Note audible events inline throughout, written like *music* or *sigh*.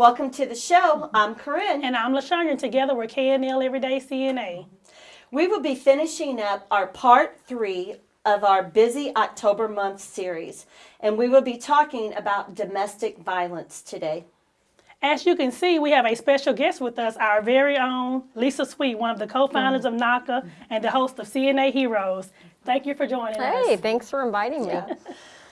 Welcome to the show. I'm Corinne. And I'm LaShondra, and together we're KNL Everyday CNA. We will be finishing up our part three of our busy October month series, and we will be talking about domestic violence today. As you can see, we have a special guest with us, our very own Lisa Sweet, one of the co-founders of NAHCA and the host of CNA Heroes. Thank you for joining us. Hey, thanks for inviting me.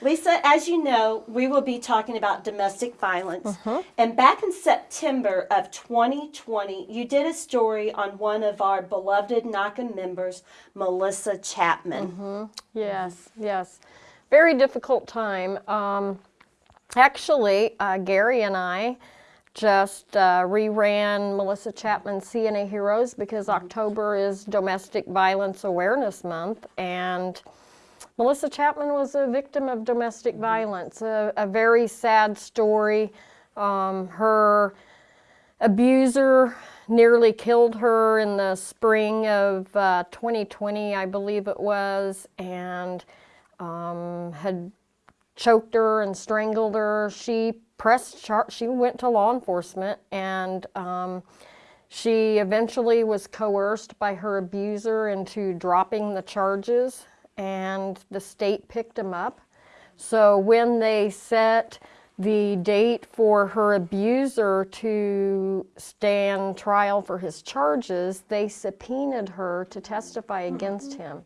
Lisa, as you know, we will be talking about domestic violence. And back in September of 2020, you did a story on one of our beloved NAHCA members, Melissa Chapman. Yes, yes. Very difficult time. Um, actually, uh, Gary and I just uh, reran Melissa Chapman's CNA Heroes because October is Domestic Violence Awareness Month, and Melissa Chapman was a victim of domestic violence. A, a very sad story. Um, her abuser nearly killed her in the spring of uh, 2020, I believe it was, and um, had choked her and strangled her. She pressed char- she went to law enforcement and um, she eventually was coerced by her abuser into dropping the charges and the state picked him up. So when they set the date for her abuser to stand trial for his charges, they subpoenaed her to testify against him.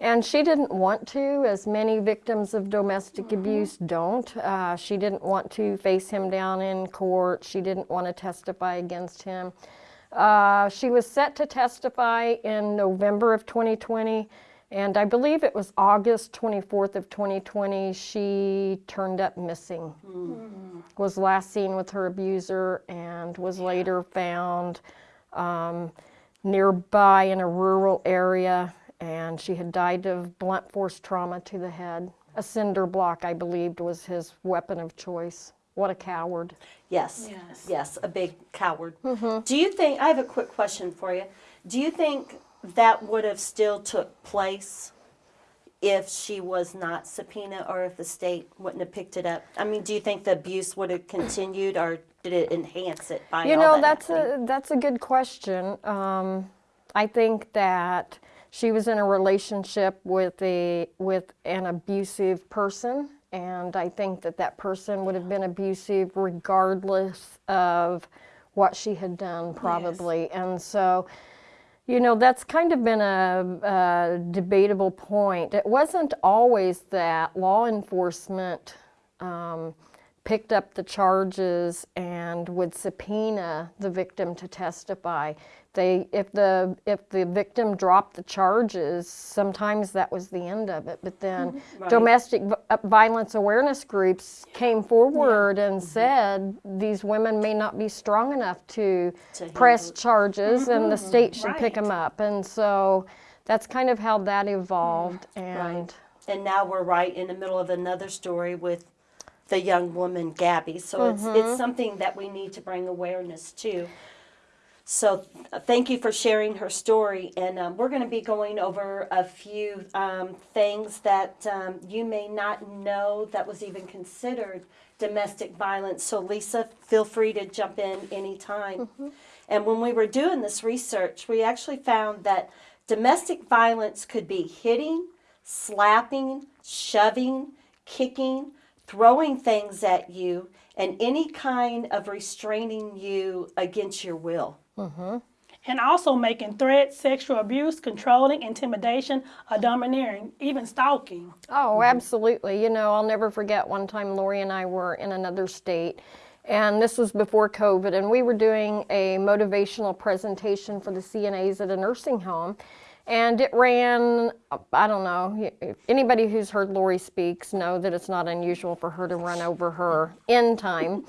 And she didn't want to, as many victims of domestic abuse don't. Uh, she didn't want to face him down in court. She didn't want to testify against him. Uh, she was set to testify in November of 2020, and I believe it was August 24th of 2020 she turned up missing. Was last seen with her abuser and was later found um, nearby in a rural area and she had died of blunt force trauma to the head. A cinder block, I believed, was his weapon of choice. What a coward. Yes. Yes. Yes, a big coward. Do you think, I have a quick question for you. Do you think that would have still took place if she was not subpoenaed or if the state wouldn't have picked it up? I mean, do you think the abuse would have continued or did it enhance it by You know, that that's happening? a that's a good question. Um, I think that she was in a relationship with a with an abusive person, and I think that that person would have been abusive regardless of what she had done, probably. And so, you know, that's kind of been a, a debatable point. It wasn't always that law enforcement. Um, picked up the charges and would subpoena the victim to testify. They, if the if the victim dropped the charges, sometimes that was the end of it. But then mm-hmm. domestic v- uh, violence awareness groups came forward and mm-hmm. said these women may not be strong enough to, To press handle charges, and the mm-hmm. state should pick them up. And so that's kind of how that evolved. And And now we're right in the middle of another story with the young woman Gabby. So it's it's something that we need to bring awareness to. So uh, thank you for sharing her story, and um, we're going to be going over a few um, things that um, you may not know that was even considered domestic violence. So Lisa, feel free to jump in anytime. And when we were doing this research, we actually found that domestic violence could be hitting, slapping, shoving, kicking, throwing things at you, and any kind of restraining you against your will. And also making threats, sexual abuse, controlling, intimidation, or domineering, even stalking. Oh, absolutely. You know, I'll never forget one time Lori and I were in another state, and this was before COVID, and we were doing a motivational presentation for the CNAs at a nursing home. And it ran, I don't know, anybody who's heard Lori speaks know that it's not unusual for her to run over her in time.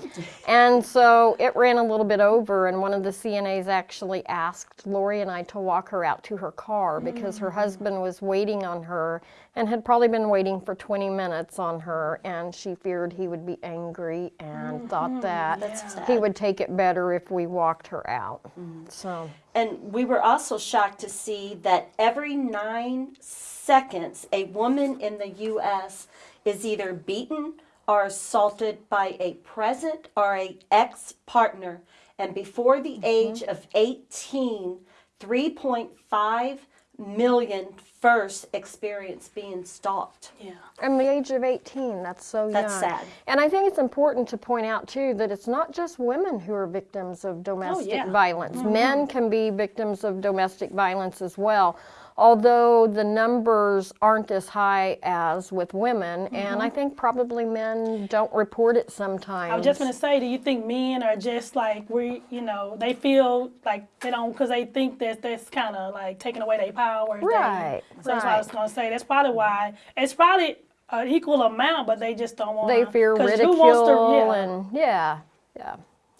and so it ran a little bit over, and one of the CNAs actually asked Lori and I to walk her out to her car because her husband was waiting on her and had probably been waiting for 20 minutes on her, and she feared he would be angry and mm-hmm. thought that That's he would take it better if we walked her out. Mm-hmm. So. And we were also shocked to see that every nine seconds, a woman in the U.S. is either beaten are assaulted by a present or a ex partner and before the mm-hmm. age of 18, 3.5 million first experience being stalked. Yeah. And the age of 18, that's so young. That's sad. And I think it's important to point out, too, that it's not just women who are victims of domestic yeah. violence. Mm-hmm. Men can be victims of domestic violence as well, although the numbers aren't as high as with women. And I mm-hmm. think probably men don't report it sometimes. I was just gonna say, do you think men are just like we, you know, they feel like they don't because they think that that's kind of like taking away their power. Right, things. So that's what I was gonna say. That's probably why it's probably an equal amount, but they just don't want. They fear ridicule yeah. and, yeah, yeah.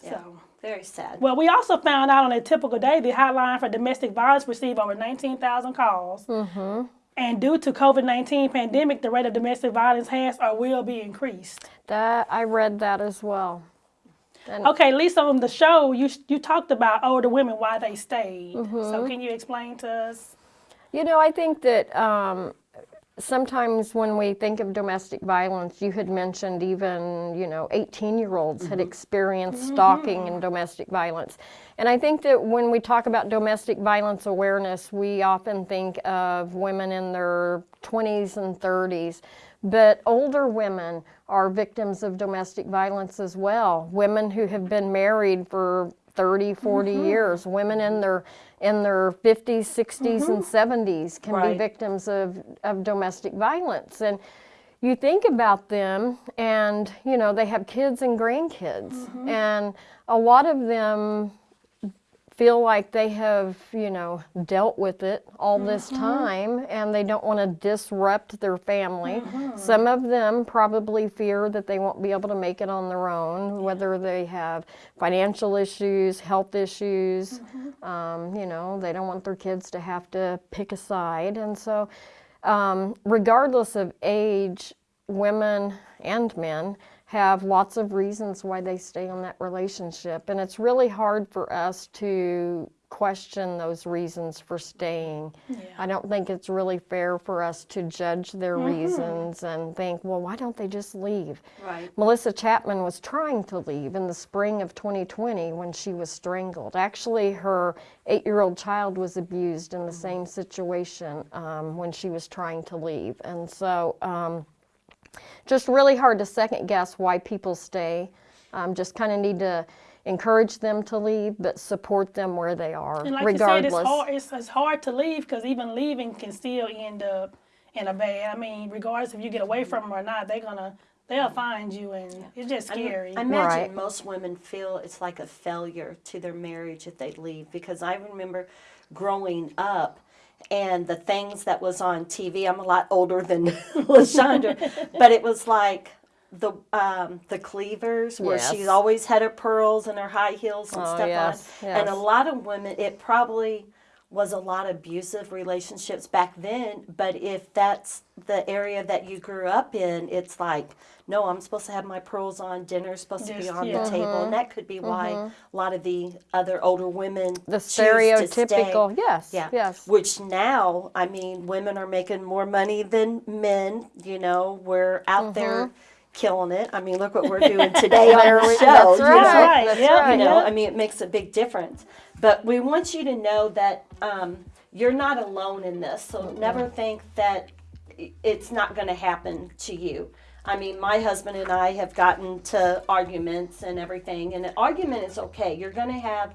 So. Very sad. Well, we also found out on a typical day the hotline for domestic violence received over 19,000 calls. Mm-hmm. And due to COVID-19 pandemic, the rate of domestic violence has or will be increased. That I read that as well. Okay, Lisa, on the show, you you talked about older women why they stayed. Mm-hmm. So can you explain to us? You know, I think that um, sometimes when we think of domestic violence, you had mentioned even, you know, 18 year olds had mm-hmm. experienced mm-hmm. stalking and domestic violence. And I think that when we talk about domestic violence awareness, we often think of women in their 20s and 30s. But older women are victims of domestic violence as well. Women who have been married for 30, 40 mm-hmm. years, women in their in their 50s, 60s, and mm-hmm. 70s can be victims of, of domestic violence. And you think about them, and you know, they have kids and grandkids, mm-hmm. and a lot of them feel like they have, you know, dealt with it all this time and they don't want to disrupt their family. Some of them probably fear that they won't be able to make it on their own, whether they have financial issues, health issues. Um, you know, they don't want their kids to have to pick a side. And so, um, regardless of age, women and men have lots of reasons why they stay in that relationship. And it's really hard for us to question those reasons for staying. I don't think it's really fair for us to judge their reasons and think, well, why don't they just leave? Right. Melissa Chapman was trying to leave in the spring of 2020 when she was strangled. Actually, her eight year old child was abused in the same situation um, when she was trying to leave. And so, um, just really hard to second guess why people stay. Um, just kind of need to encourage them to leave, but support them where they are, And like regardless. you said, it's hard. It's, it's hard to leave because even leaving can still end up in a bad. I mean, regardless if you get away from them or not, they're gonna they'll find you, and it's just scary. I imagine Right. most women feel it's like a failure to their marriage if they leave because I remember growing up and the things that was on TV. I'm a lot older than *laughs* Lashandra, *laughs* but it was like the um, the Cleavers where she's Yes. always had her pearls and her high heels and Oh, stuff yes, on. And a lot of women, it probably was a lot of abusive relationships back then. But if that's the area that you grew up in, it's like, no, I'm supposed to have my pearls on. Dinner's supposed to be Just- on yeah. the table, and that could be why a lot of the other older women the choose to stay. stereotypical, yes, Yeah. yes. Which now, I mean, women are making more money than men. You know, we're out there killing it. I mean, look what we're *laughs* doing today on There the show. that's you right, know? right, that's yeah, right. You know, I mean, it makes a big difference. But we want you to know that um, you're not alone in this. So never think that i- it's not going to happen to you. I mean, my husband and I have gotten to arguments and everything, and an argument is okay. You're going to have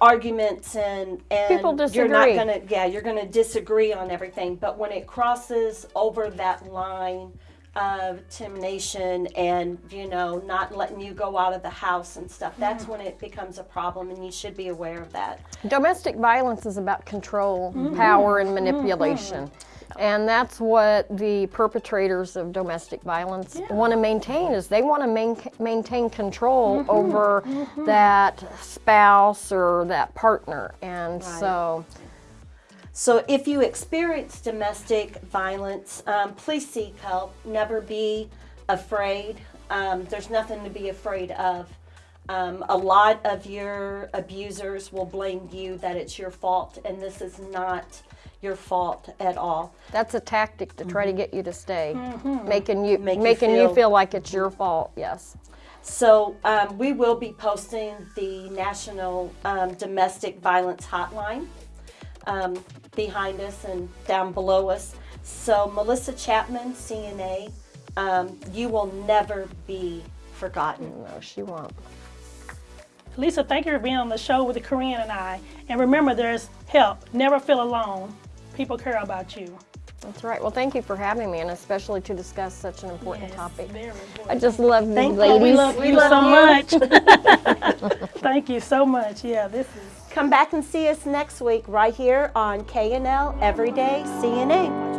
arguments and and People you're not going to yeah you're going to disagree on everything but when it crosses over that line of termination and you know not letting you go out of the house and stuff that's when it becomes a problem and you should be aware of that Domestic violence is about control, Mm-hmm. power, and manipulation. And that's what the perpetrators of domestic violence want to maintain is they want to main, maintain control Mm-hmm. over that spouse or that partner. And Right. so So if you experience domestic violence, um, please seek help. Never be afraid. Um, there's nothing to be afraid of. Um, a lot of your abusers will blame you that it's your fault, and this is not your fault at all. That's a tactic to try to get you to stay, making you Make making you feel- feel like it's your fault. Yes. So um, we will be posting the National um, Domestic Violence Hotline um, behind us and down below us. So Melissa Chapman, CNA, um, you will never be forgotten. No, she won't. Lisa, thank you for being on the show with the Corinne and I. And remember, there's help. Never feel alone. People care about you. That's right. Well, thank you for having me, and especially to discuss such an important Yes, topic. Very I just love you, Thank you. ladies. we love We you love so you. much. *laughs* *laughs* thank you so much. Yeah, this is. Come back and see us next week right here on KNL Everyday CNA.